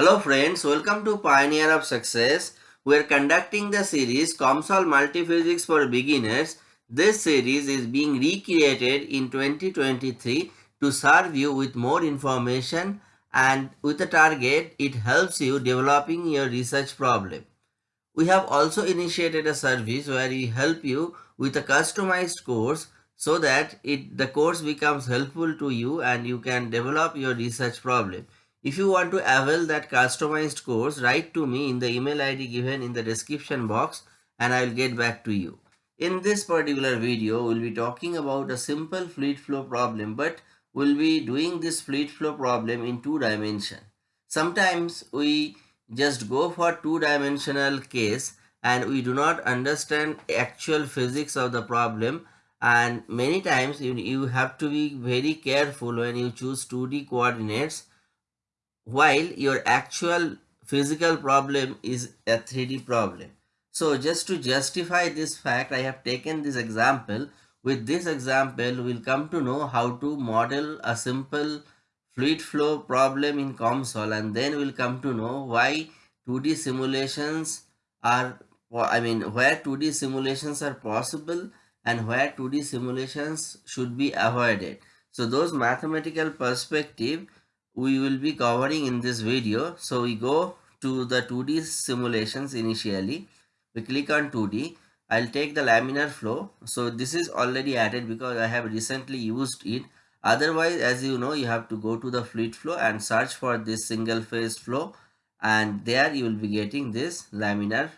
Hello friends, welcome to Pioneer of Success. We are conducting the series COMSOL Multiphysics for Beginners. This series is being recreated in 2023 to serve you with more information and with a target it helps you developing your research problem. We have also initiated a service where we help you with a customized course so that it the course becomes helpful to you and you can develop your research problem. If you want to avail that customized course, write to me in the email ID given in the description box and I will get back to you. In this particular video, we'll be talking about a simple fluid flow problem, but we'll be doing this fluid flow problem in two dimension. Sometimes we just go for two-dimensional case and we do not understand actual physics of the problem and many times you, you have to be very careful when you choose 2D coordinates while your actual physical problem is a 3D problem. So just to justify this fact, I have taken this example. With this example, we'll come to know how to model a simple fluid flow problem in COMSOL and then we'll come to know why 2D simulations are, I mean, where 2D simulations are possible and where 2D simulations should be avoided. So those mathematical perspective we will be covering in this video. So we go to the 2D simulations initially. We click on 2D. I'll take the laminar flow. So this is already added because I have recently used it. Otherwise, as you know, you have to go to the fluid flow and search for this single phase flow and there you will be getting this laminar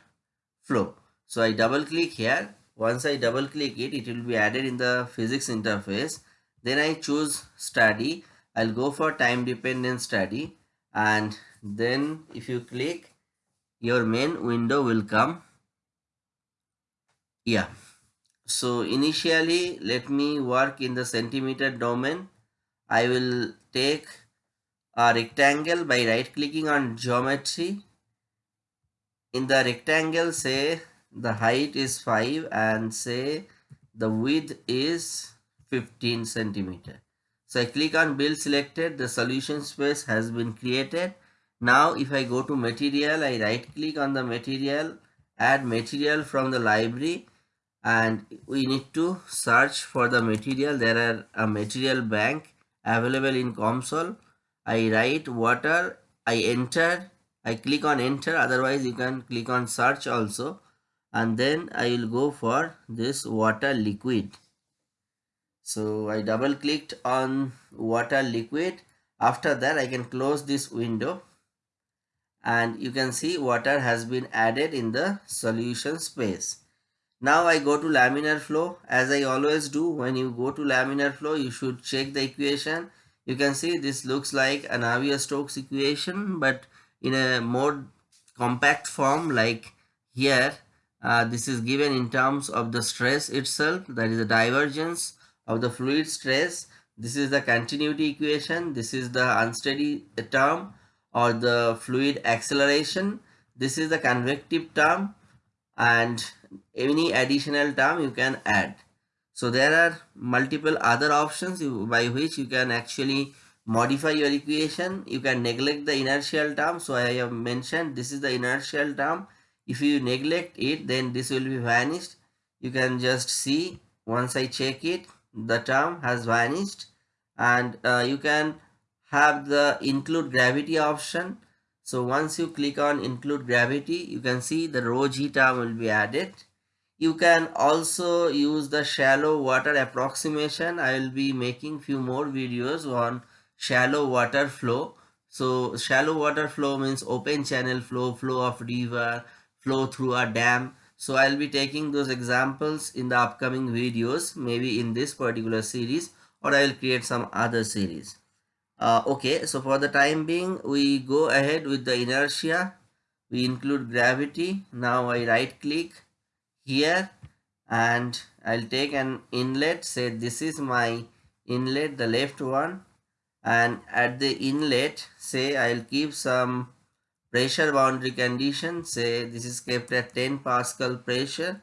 flow. So I double click here. Once I double click it, it will be added in the physics interface. Then I choose study I'll go for time dependent study and then if you click your main window will come. Yeah. So initially let me work in the centimeter domain. I will take a rectangle by right clicking on geometry. In the rectangle say the height is 5 and say the width is 15 centimeter so I click on build selected, the solution space has been created. Now if I go to material, I right click on the material, add material from the library and we need to search for the material. There are a material bank available in COMSOL. I write water, I enter, I click on enter, otherwise you can click on search also and then I will go for this water liquid so I double clicked on water liquid. After that I can close this window. And you can see water has been added in the solution space. Now I go to laminar flow. As I always do when you go to laminar flow you should check the equation. You can see this looks like an Navier-Stokes equation but in a more compact form like here. Uh, this is given in terms of the stress itself that is the divergence of the fluid stress. This is the continuity equation. This is the unsteady term or the fluid acceleration. This is the convective term and any additional term you can add. So there are multiple other options by which you can actually modify your equation. You can neglect the inertial term. So I have mentioned this is the inertial term. If you neglect it then this will be vanished. You can just see once I check it the term has vanished. And uh, you can have the include gravity option. So once you click on include gravity you can see the rho g term will be added. You can also use the shallow water approximation. I will be making few more videos on shallow water flow. So shallow water flow means open channel flow flow of river flow through a dam so I'll be taking those examples in the upcoming videos, maybe in this particular series or I'll create some other series. Uh, okay, so for the time being, we go ahead with the inertia. We include gravity. Now I right click here and I'll take an inlet. Say this is my inlet, the left one. And at the inlet, say I'll keep some pressure boundary condition say this is kept at 10 pascal pressure.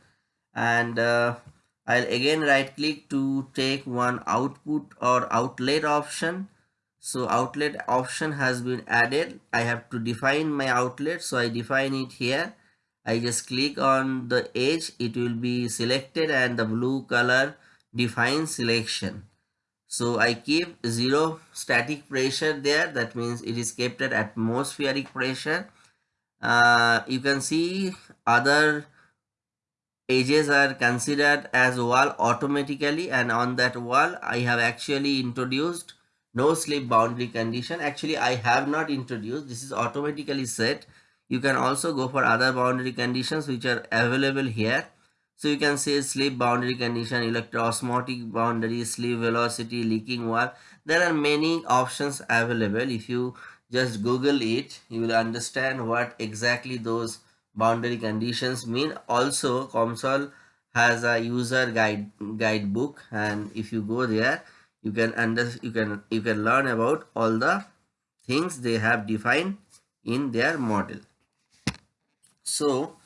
And uh, I'll again right click to take one output or outlet option. So outlet option has been added. I have to define my outlet. So i define it here. I just click on the edge. It will be selected and the blue color defines selection so i keep zero static pressure there. That means it is kept at atmospheric pressure. Uh, you can see other edges are considered as wall automatically. And on that wall I have actually introduced no slip boundary condition. Actually I have not introduced. This is automatically set. You can also go for other boundary conditions which are available here so you can say slip boundary condition electroosmotic boundary slip velocity leaking wall there are many options available. If you just google it you will understand what exactly those boundary conditions mean. Also COMSOL has a user guide guidebook and if you go there you can under you can you can learn about all the things they have defined in their model. So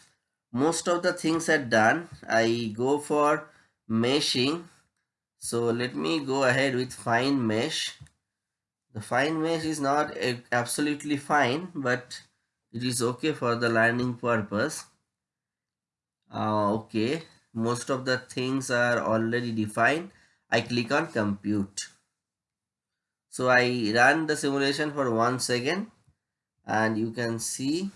most of the things are done. I go for meshing. So let me go ahead with fine mesh. The fine mesh is not absolutely fine but it is okay for the learning purpose. Uh, okay. Most of the things are already defined. I click on compute. So I run the simulation for one second. And you can see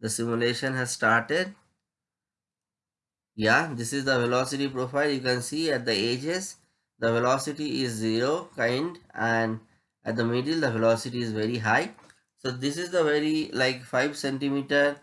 the simulation has started yeah this is the velocity profile. You can see at the edges the velocity is zero kind and at the middle the velocity is very high. So this is the very like 5 centimeter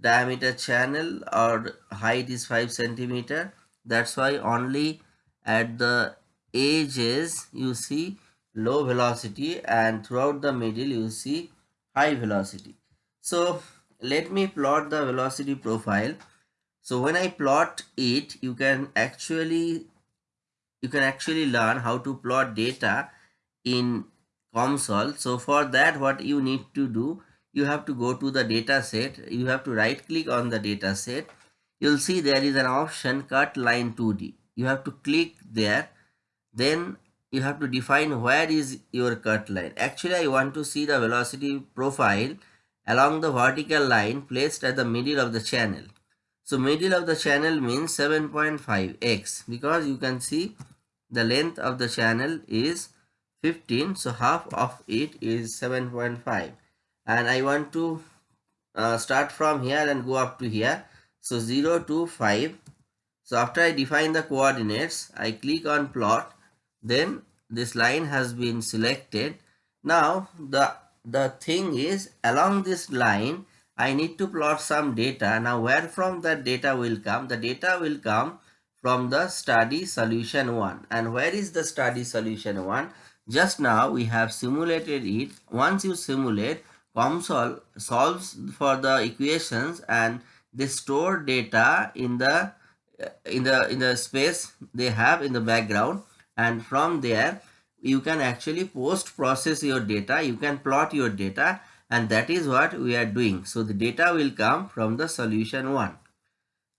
diameter channel or height is 5 centimeter. That's why only at the edges you see low velocity and throughout the middle you see high velocity. So let me plot the velocity profile so when i plot it you can actually you can actually learn how to plot data in COMSOL. So for that what you need to do, you have to go to the data set. You have to right click on the data set. You'll see there is an option cut line 2D. You have to click there. Then you have to define where is your cut line. Actually I want to see the velocity profile along the vertical line placed at the middle of the channel. So middle of the channel means 7.5x because you can see the length of the channel is 15 so half of it is 7.5 and I want to uh, start from here and go up to here. So 0 to 5 so after I define the coordinates I click on plot. Then this line has been selected. Now the the thing is along this line I need to plot some data. Now where from that data will come? The data will come from the study solution 1 and where is the study solution 1 just now we have simulated it. Once you simulate, COMSOL solves for the equations and they store data in the in the in the space they have in the background. And from there you can actually post process your data. You can plot your data and that is what we are doing so the data will come from the solution one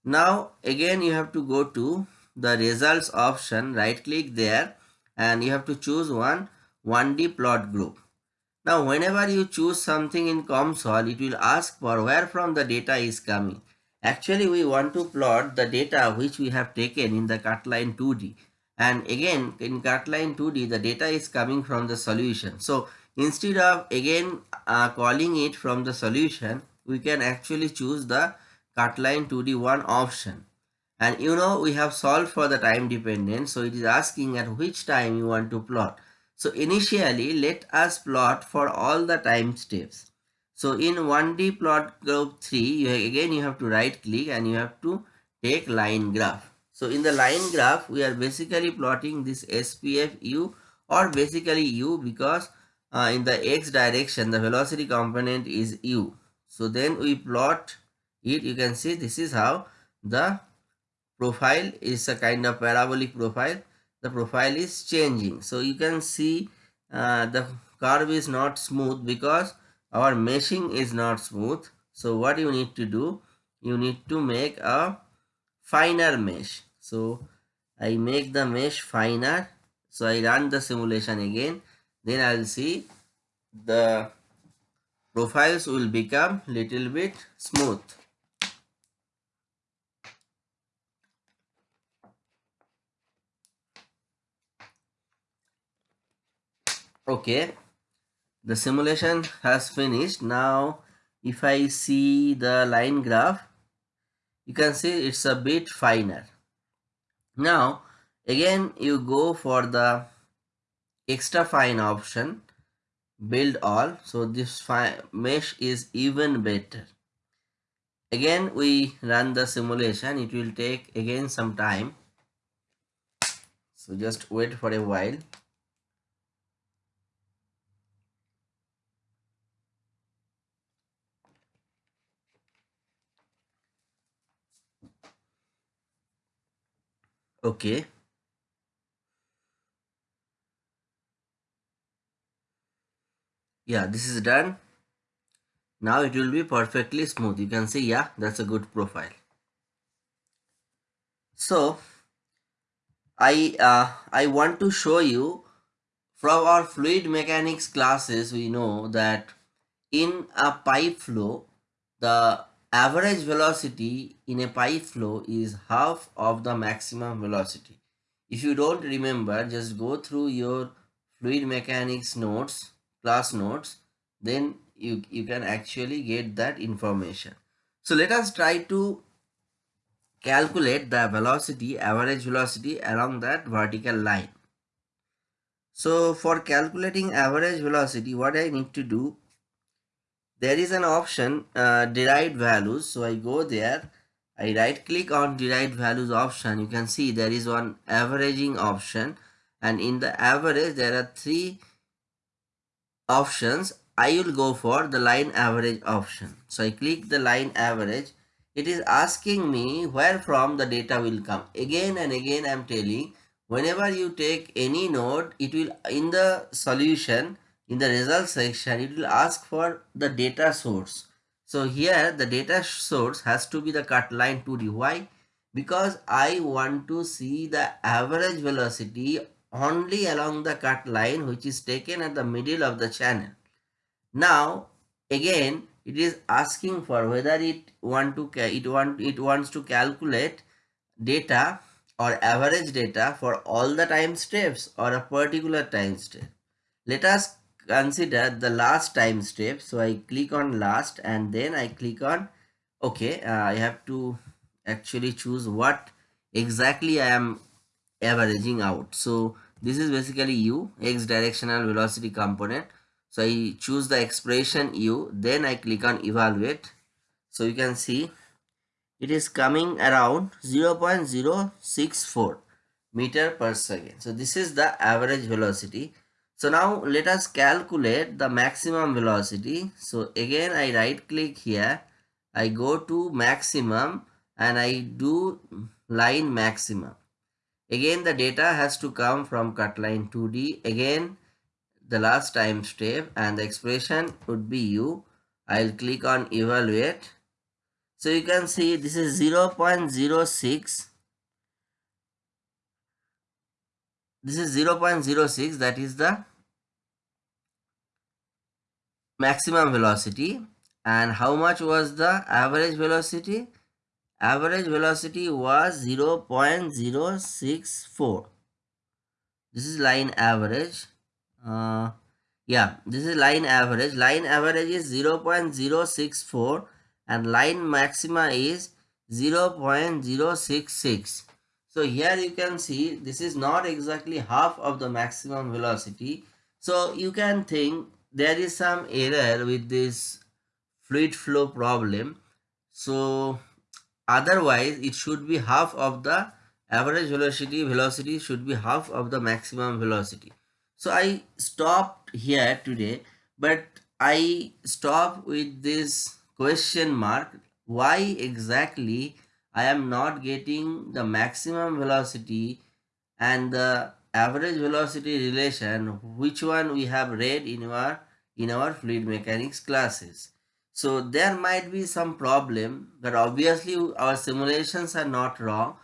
now again you have to go to the results option right click there and you have to choose one 1D plot group. Now whenever you choose something in COMSOL, it will ask for where from the data is coming. Actually we want to plot the data which we have taken in the cutline 2D. And again in cutline 2D the data is coming from the solution. So instead of again uh, calling it from the solution, we can actually choose the cutline 2D one option. And you know we have solved for the time dependence so it is asking at which time you want to plot. So initially let us plot for all the time steps. So in 1d plot group 3 you again you have to right click and you have to take line graph. So in the line graph we are basically plotting this spf u or basically u because uh, in the x direction the velocity component is u. So then we plot it. You can see this is how the profile is a kind of parabolic profile. The profile is changing. So you can see uh, the curve is not smooth because our meshing is not smooth. So what you need to do you need to make a finer mesh. So i make the mesh finer. So i run the simulation again then i'll see the profiles will become little bit smooth. Okay, the simulation has finished. Now, if I see the line graph, you can see it's a bit finer. Now, again you go for the extra fine option build all. So this mesh is even better. Again we run the simulation. It will take again some time. So just wait for a while. Okay yeah this is done. Now it will be perfectly smooth. You can see yeah that's a good profile. So i uh, i want to show you from our fluid mechanics classes we know that in a pipe flow the average velocity in a pipe flow is half of the maximum velocity. If you don't remember just go through your fluid mechanics notes class notes then you you can actually get that information. So let us try to calculate the velocity average velocity along that vertical line. So for calculating average velocity what i need to do there is an option uh, derived values. So i go there i right click on derived values option. You can see there is one averaging option. And in the average there are three options, I will go for the line average option. So I click the line average. It is asking me where from the data will come. Again and again I am telling whenever you take any node, it will in the solution, in the result section, it will ask for the data source. So here the data source has to be the cut line 2D. Why? Because I want to see the average velocity only along the cut line which is taken at the middle of the channel. Now again it is asking for whether it want to it want it wants to calculate data or average data for all the time steps or a particular time step. Let us consider the last time step. So I click on last and then I click on okay uh, I have to actually choose what exactly I am averaging out. So this is basically u x directional velocity component. So i choose the expression u then i click on evaluate. So you can see it is coming around 0 0.064 meter per second. So this is the average velocity. So now let us calculate the maximum velocity. So again i right click here. I go to maximum and i do line maximum Again, the data has to come from cutline 2D. Again, the last time step and the expression would be u. I'll click on evaluate. So you can see this is 0 0.06. This is 0 0.06 that is the maximum velocity and how much was the average velocity average velocity was 0 0.064 this is line average. Uh, yeah this is line average. Line average is 0 0.064 and line maxima is 0 0.066 so here you can see this is not exactly half of the maximum velocity. So you can think there is some error with this fluid flow problem. So otherwise it should be half of the average velocity velocity should be half of the maximum velocity. So i stopped here today but i stop with this question mark why exactly i am not getting the maximum velocity and the average velocity relation which one we have read in our in our fluid mechanics classes so there might be some problem, but obviously our simulations are not wrong.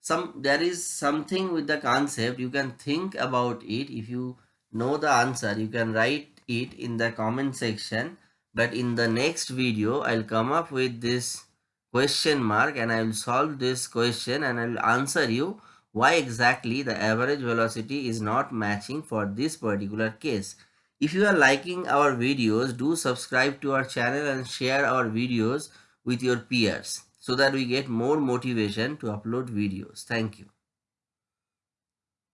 Some There is something with the concept, you can think about it. If you know the answer, you can write it in the comment section but in the next video I'll come up with this question mark and I will solve this question and I will answer you why exactly the average velocity is not matching for this particular case. If you are liking our videos, do subscribe to our channel and share our videos with your peers so that we get more motivation to upload videos. Thank you.